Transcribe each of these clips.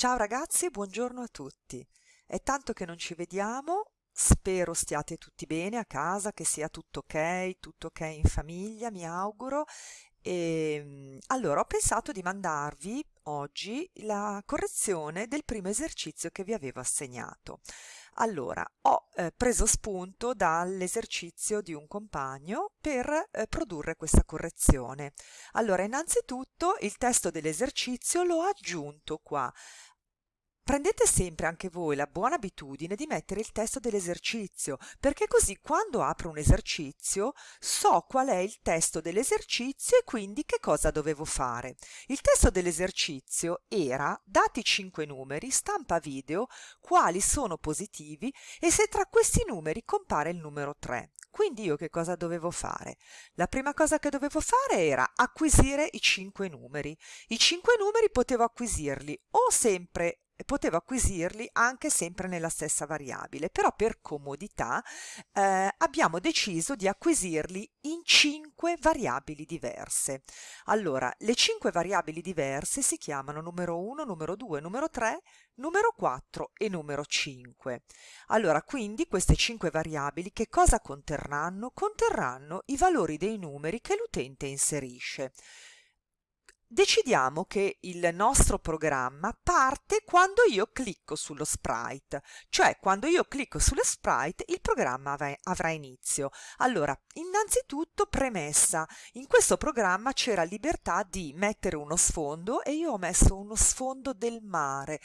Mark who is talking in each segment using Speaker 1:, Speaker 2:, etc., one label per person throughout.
Speaker 1: Ciao ragazzi, buongiorno a tutti. È tanto che non ci vediamo, spero stiate tutti bene a casa, che sia tutto ok, tutto ok in famiglia, mi auguro. E allora ho pensato di mandarvi oggi la correzione del primo esercizio che vi avevo assegnato. Allora, ho eh, preso spunto dall'esercizio di un compagno per eh, produrre questa correzione. Allora, innanzitutto il testo dell'esercizio l'ho aggiunto qua Prendete sempre anche voi la buona abitudine di mettere il testo dell'esercizio, perché così quando apro un esercizio so qual è il testo dell'esercizio e quindi che cosa dovevo fare. Il testo dell'esercizio era dati 5 numeri, stampa video, quali sono positivi e se tra questi numeri compare il numero 3. Quindi io che cosa dovevo fare? La prima cosa che dovevo fare era acquisire i 5 numeri. I 5 numeri potevo acquisirli o sempre potevo acquisirli anche sempre nella stessa variabile, però per comodità eh, abbiamo deciso di acquisirli in cinque variabili diverse. Allora, le cinque variabili diverse si chiamano numero 1, numero 2, numero 3, numero 4 e numero 5. Allora, quindi queste cinque variabili che cosa conterranno? Conterranno i valori dei numeri che l'utente inserisce decidiamo che il nostro programma parte quando io clicco sullo sprite, cioè quando io clicco sullo sprite il programma avrà inizio. Allora, innanzitutto premessa, in questo programma c'era libertà di mettere uno sfondo e io ho messo uno sfondo del mare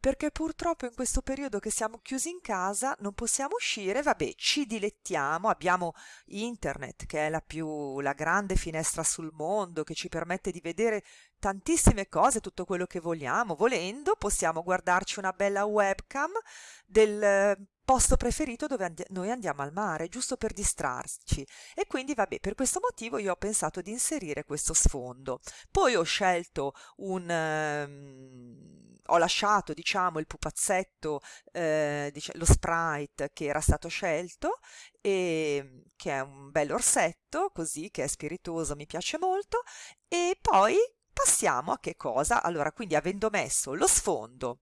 Speaker 1: perché purtroppo in questo periodo che siamo chiusi in casa non possiamo uscire, vabbè, ci dilettiamo, abbiamo internet che è la più la grande finestra sul mondo che ci permette di vedere tantissime cose, tutto quello che vogliamo. Volendo possiamo guardarci una bella webcam del posto preferito dove and noi andiamo al mare, giusto per distrarci. E quindi, vabbè, per questo motivo io ho pensato di inserire questo sfondo. Poi ho scelto un... Um, ho lasciato, diciamo, il pupazzetto, eh, dic lo sprite che era stato scelto, e, che è un bel orsetto, così, che è spiritoso, mi piace molto, e poi passiamo a che cosa? Allora, quindi avendo messo lo sfondo,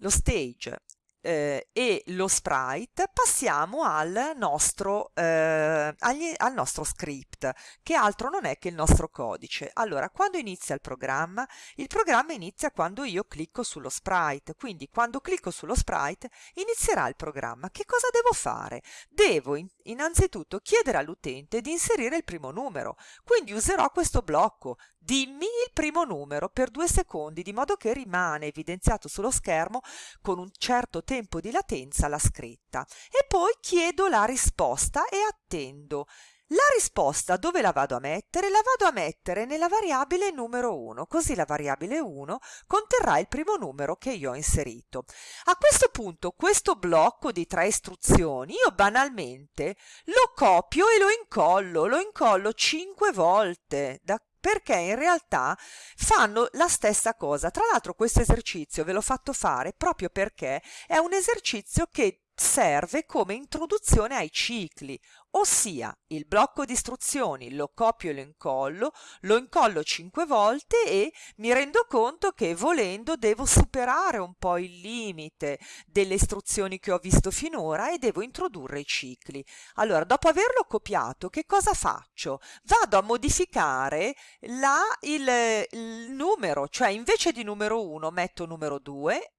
Speaker 1: lo stage eh, e lo sprite passiamo al nostro, eh, agli, al nostro script che altro non è che il nostro codice. Allora quando inizia il programma? Il programma inizia quando io clicco sullo sprite. Quindi quando clicco sullo sprite inizierà il programma. Che cosa devo fare? Devo in, innanzitutto chiedere all'utente di inserire il primo numero. Quindi userò questo blocco. Dimmi il primo numero per due secondi di modo che rimane evidenziato sullo schermo con un certo tempo di latenza la scritta e poi chiedo la risposta e attendo la risposta dove la vado a mettere? La vado a mettere nella variabile numero 1, così la variabile 1 conterrà il primo numero che io ho inserito. A questo punto questo blocco di tre istruzioni io banalmente lo copio e lo incollo, lo incollo 5 volte, da perché in realtà fanno la stessa cosa. Tra l'altro questo esercizio ve l'ho fatto fare proprio perché è un esercizio che serve come introduzione ai cicli, ossia il blocco di istruzioni lo copio e lo incollo, lo incollo cinque volte e mi rendo conto che volendo devo superare un po' il limite delle istruzioni che ho visto finora e devo introdurre i cicli. Allora, dopo averlo copiato, che cosa faccio? Vado a modificare la, il, il numero, cioè invece di numero 1 metto numero 2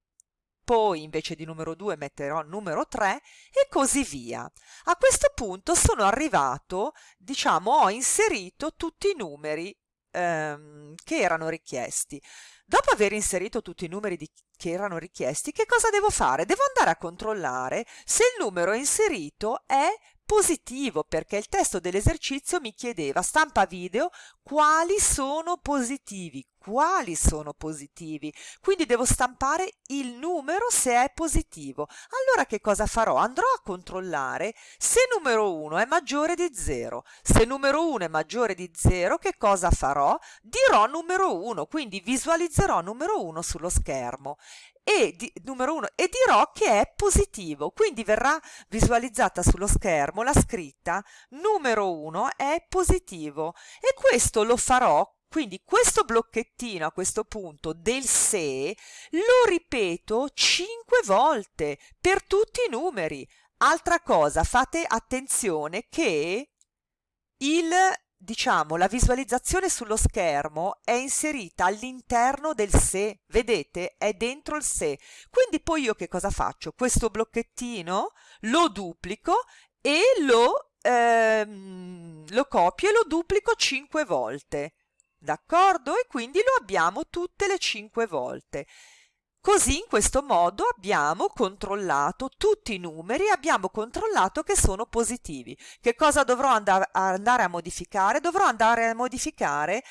Speaker 1: poi invece di numero 2 metterò numero 3 e così via. A questo punto sono arrivato, diciamo, ho inserito tutti i numeri ehm, che erano richiesti. Dopo aver inserito tutti i numeri di, che erano richiesti, che cosa devo fare? Devo andare a controllare se il numero inserito è positivo perché il testo dell'esercizio mi chiedeva stampa video quali sono positivi quali sono positivi. Quindi devo stampare il numero se è positivo. Allora che cosa farò? Andrò a controllare se numero 1 è maggiore di 0 se numero 1 è maggiore di 0 che cosa farò? Dirò numero 1 quindi visualizzerò numero 1 sullo schermo e di, numero 1 e dirò che è positivo quindi verrà visualizzata sullo schermo la scritta numero 1 è positivo e questo lo farò Quindi questo blocchettino a questo punto del se lo ripeto 5 volte per tutti i numeri. Altra cosa, fate attenzione che il diciamo, la visualizzazione sullo schermo è inserita all'interno del se, vedete? È dentro il se. Quindi poi io che cosa faccio? Questo blocchettino lo duplico e lo, ehm, lo copio e lo duplico 5 volte d'accordo? E quindi lo abbiamo tutte le 5 volte. Così in questo modo abbiamo controllato tutti i numeri, abbiamo controllato che sono positivi. Che cosa dovrò andare a modificare? Dovrò andare a modificare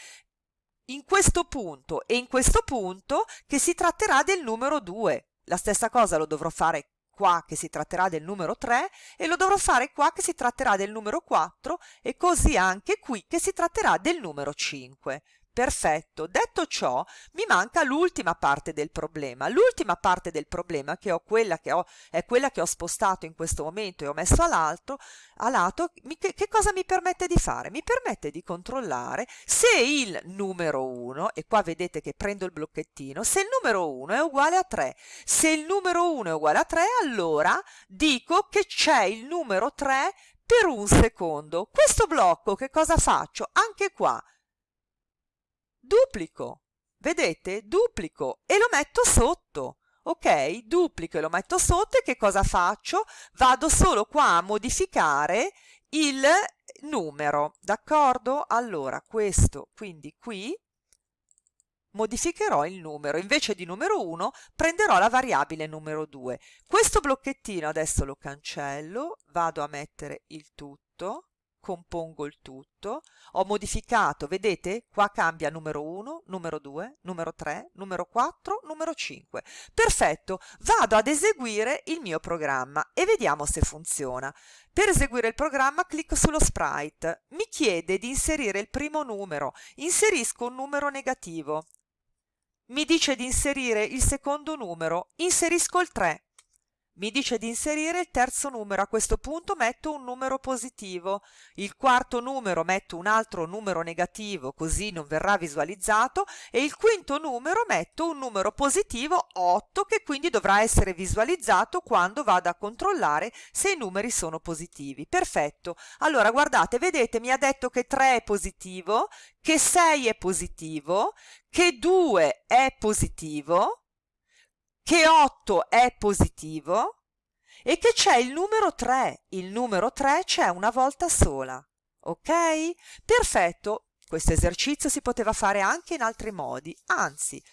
Speaker 1: in questo punto e in questo punto che si tratterà del numero 2. La stessa cosa lo dovrò fare qua che si tratterà del numero 3 e lo dovrò fare qua che si tratterà del numero 4 e così anche qui che si tratterà del numero 5. Perfetto, detto ciò mi manca l'ultima parte del problema. L'ultima parte del problema che ho, quella che ho, è quella che ho spostato in questo momento e ho messo all'alto, a lato, che, che, cosa mi permette di fare? Mi permette di controllare se il numero 1, e qua vedete che prendo il blocchettino, se il numero 1 è uguale a 3. Se il numero 1 è uguale a 3, allora dico che c'è il numero 3 per un secondo. Questo blocco che cosa faccio? Anche qua duplico, vedete? Duplico e lo metto sotto. Ok, duplico e lo metto sotto e che cosa faccio? Vado solo qua a modificare il numero, d'accordo? Allora, questo, quindi qui modificherò il numero, invece di numero 1 prenderò la variabile numero 2. Questo blocchettino adesso lo cancello, vado a mettere il tutto, compongo il tutto, ho modificato, vedete? Qua cambia numero 1, numero 2, numero 3, numero 4, numero 5. Perfetto, vado ad eseguire il mio programma e vediamo se funziona. Per eseguire il programma clicco sullo sprite, mi chiede di inserire il primo numero, inserisco un numero negativo. Mi dice di inserire il secondo numero, inserisco il 3 mi dice di inserire il terzo numero, a questo punto metto un numero positivo, il quarto numero metto un altro numero negativo così non verrà visualizzato. E il quinto numero metto un numero positivo 8 che quindi dovrà essere visualizzato quando vado a controllare se i numeri sono positivi. Perfetto, allora guardate, vedete mi ha detto che 3 è positivo, che 6 è positivo, che 2 è positivo, che 8 è positivo e che c'è il numero 3. Il numero 3 c'è una volta sola. Ok? Perfetto. Questo esercizio si poteva fare anche in altri modi, anzi,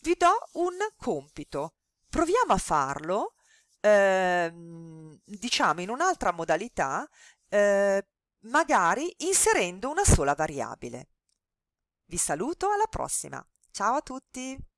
Speaker 1: vi do un compito. Proviamo a farlo, eh, diciamo, in un'altra modalità, eh, magari inserendo una sola variabile. Vi saluto, alla prossima. Ciao a tutti!